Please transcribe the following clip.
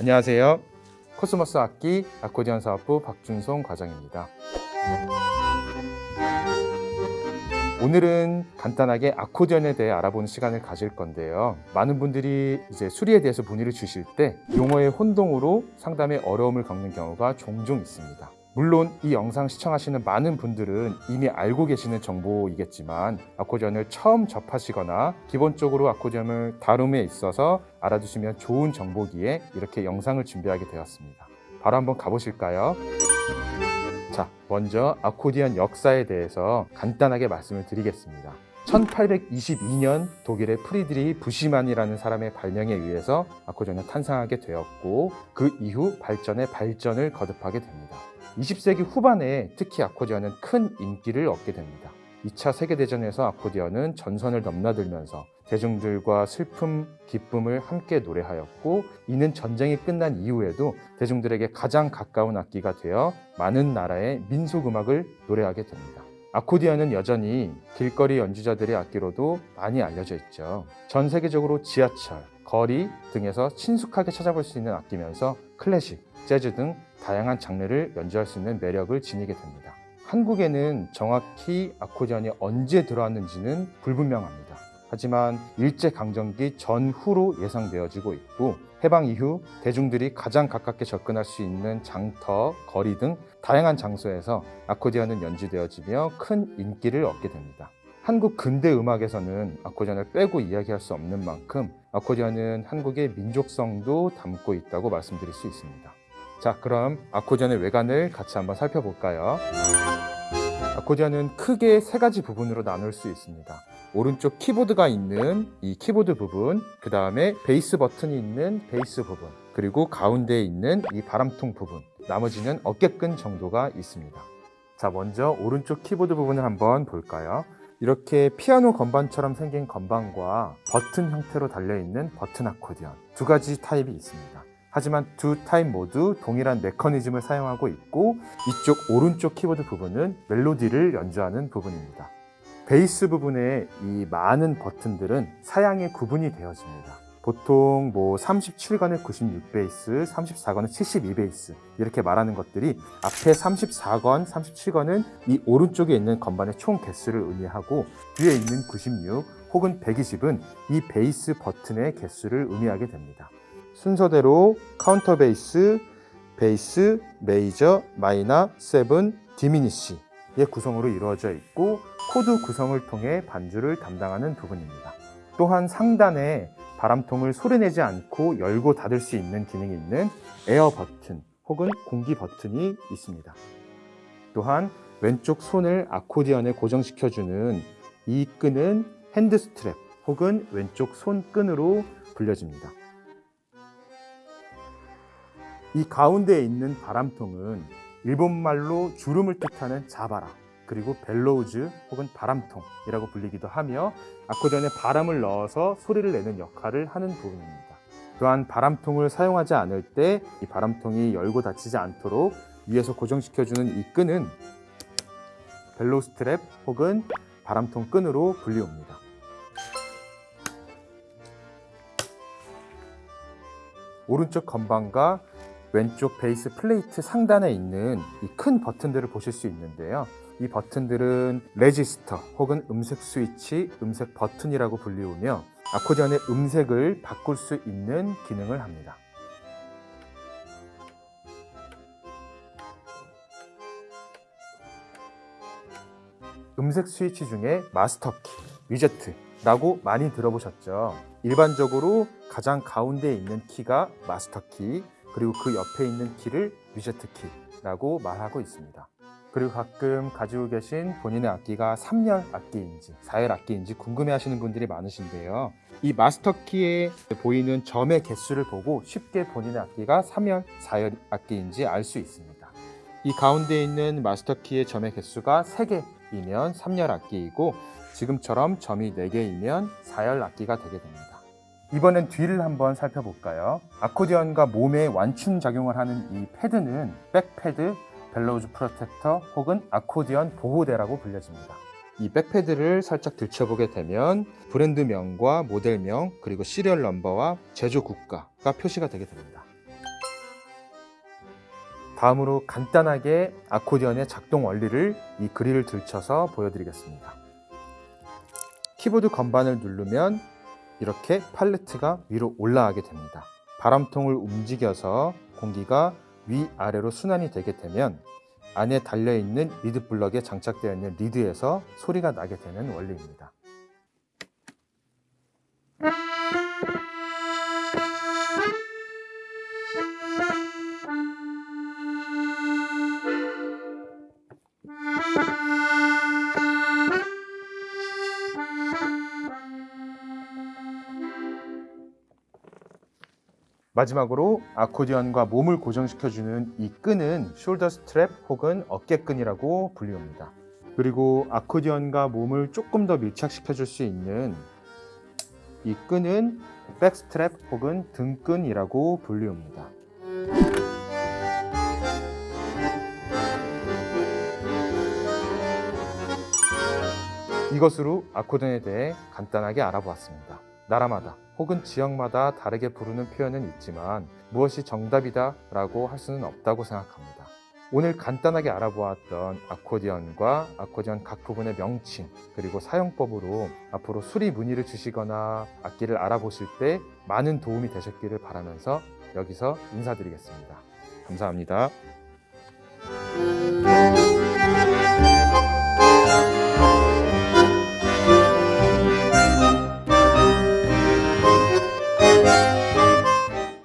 안녕하세요. 코스모스 악기 아코디언 사업부 박준송 과장입니다. 오늘은 간단하게 아코디언에 대해 알아보는 시간을 가질 건데요. 많은 분들이 이제 수리에 대해서 문의를 주실 때 용어의 혼동으로 상담에 어려움을 겪는 경우가 종종 있습니다. 물론 이 영상 시청하시는 많은 분들은 이미 알고 계시는 정보이겠지만 아코디언을 처음 접하시거나 기본적으로 아코디언을 다룸에 있어서 알아두시면 좋은 정보기에 이렇게 영상을 준비하게 되었습니다. 바로 한번 가보실까요? 자, 먼저 아코디언 역사에 대해서 간단하게 말씀을 드리겠습니다. 1822년 독일의 프리드리 부시만이라는 사람의 발명에 의해서 아코디언이 탄생하게 되었고 그 이후 발전에 발전을 거듭하게 됩니다. 20세기 후반에 특히 아코디언은 큰 인기를 얻게 됩니다. 2차 세계대전에서 아코디언은 전선을 넘나들면서 대중들과 슬픔, 기쁨을 함께 노래하였고 이는 전쟁이 끝난 이후에도 대중들에게 가장 가까운 악기가 되어 많은 나라의 민속음악을 노래하게 됩니다. 아코디언은 여전히 길거리 연주자들의 악기로도 많이 알려져 있죠. 전 세계적으로 지하철, 거리 등에서 친숙하게 찾아볼 수 있는 악기면서 클래식, 재즈 등 다양한 장르를 연주할 수 있는 매력을 지니게 됩니다. 한국에는 정확히 아코디언이 언제 들어왔는지는 불분명합니다. 하지만 일제강점기 전후로 예상되어지고 있고 해방 이후 대중들이 가장 가깝게 접근할 수 있는 장터, 거리 등 다양한 장소에서 아코디언은 연주되어지며 큰 인기를 얻게 됩니다. 한국 근대 음악에서는 아코디언을 빼고 이야기할 수 없는 만큼 아코디언은 한국의 민족성도 담고 있다고 말씀드릴 수 있습니다. 자, 그럼 아코디언의 외관을 같이 한번 살펴볼까요? 아코디언은 크게 세 가지 부분으로 나눌 수 있습니다. 오른쪽 키보드가 있는 이 키보드 부분, 그 다음에 베이스 버튼이 있는 베이스 부분, 그리고 가운데에 있는 이 바람통 부분, 나머지는 어깨끈 정도가 있습니다. 자, 먼저 오른쪽 키보드 부분을 한번 볼까요? 이렇게 피아노 건반처럼 생긴 건반과 버튼 형태로 달려있는 버튼 아코디언 두 가지 타입이 있습니다. 하지만 두 타입 모두 동일한 메커니즘을 사용하고 있고 이쪽 오른쪽 키보드 부분은 멜로디를 연주하는 부분입니다. 베이스 부분의 이 많은 버튼들은 사양의 구분이 되어집니다. 보통 뭐 37건에 96베이스, 34건에 72베이스 이렇게 말하는 것들이 앞에 34건, 37건은 이 오른쪽에 있는 건반의 총 개수를 의미하고 뒤에 있는 96 혹은 120은 이 베이스 버튼의 개수를 의미하게 됩니다. 순서대로 카운터 베이스, 베이스, 메이저, 마이너, seven, diminish의 구성으로 이루어져 있고 코드 구성을 통해 반주를 담당하는 부분입니다. 또한 상단에 바람통을 소리내지 않고 열고 닫을 수 있는 기능이 있는 에어 버튼 혹은 공기 버튼이 있습니다. 또한 왼쪽 손을 아코디언에 고정시켜주는 이 끈은 hand strap 혹은 왼쪽 손끈으로 불려집니다. 이 가운데에 있는 바람통은 일본말로 주름을 뜻하는 자바라 그리고 bellows 혹은 바람통이라고 불리기도 하며 아코디언에 바람을 넣어서 소리를 내는 역할을 하는 부분입니다. 또한 바람통을 사용하지 않을 때 이 바람통이 열고 닫히지 않도록 위에서 고정시켜주는 이 끈은 bellow strap 혹은 바람통 끈으로 불리웁니다. 오른쪽 건반과 왼쪽 베이스 플레이트 상단에 있는 이 큰 버튼들을 보실 수 있는데요. 이 버튼들은 레지스터 혹은 음색 스위치, 음색 버튼이라고 불리우며 아코디언의 음색을 바꿀 수 있는 기능을 합니다. 음색 스위치 중에 마스터키, 뮈제트라고 많이 들어보셨죠? 일반적으로 가장 가운데에 있는 키가 마스터키, 그리고 그 옆에 있는 키를 위제트키라고 말하고 있습니다. 그리고 가끔 가지고 계신 본인의 악기가 3열 악기인지 4열 악기인지 궁금해 하시는 분들이 많으신데요. 이 마스터키에 보이는 점의 개수를 보고 쉽게 본인의 악기가 3열, 4열 악기인지 알 수 있습니다. 이 가운데 있는 마스터키의 점의 개수가 3개이면 3열 악기이고 지금처럼 점이 4개이면 4열 악기가 되게 됩니다. 이번엔 뒤를 한번 살펴볼까요? 아코디언과 몸에 완충 작용을 하는 이 패드는 back pad, bellows protector 혹은 아코디언 보호대라고 불려집니다. 이 back pad를 살짝 들춰보게 되면 브랜드명과 모델명 그리고 serial number와 제조 국가가 표시가 되게 됩니다. 다음으로 간단하게 아코디언의 작동 원리를 이 그릴을 들쳐서 보여드리겠습니다. 키보드 건반을 누르면 이렇게 팔레트가 위로 올라가게 됩니다. 바람통을 움직여서 공기가 위아래로 순환이 되게 되면 안에 달려있는 reed block에 장착되어 있는 리드에서 소리가 나게 되는 원리입니다. 마지막으로 아코디언과 몸을 고정시켜주는 이 끈은 shoulder strap 혹은 어깨끈이라고 불리웁니다. 그리고 아코디언과 몸을 조금 더 밀착시켜 줄 수 있는 이 끈은 back strap 혹은 등끈이라고 불리웁니다. 이것으로 아코디언에 대해 간단하게 알아보았습니다. 나라마다 혹은 지역마다 다르게 부르는 표현은 있지만 무엇이 정답이다 라고 할 수는 없다고 생각합니다. 오늘 간단하게 알아보았던 아코디언과 아코디언 각 부분의 명칭 그리고 사용법으로 앞으로 수리 문의를 주시거나 악기를 알아보실 때 많은 도움이 되셨기를 바라면서 여기서 인사드리겠습니다. 감사합니다.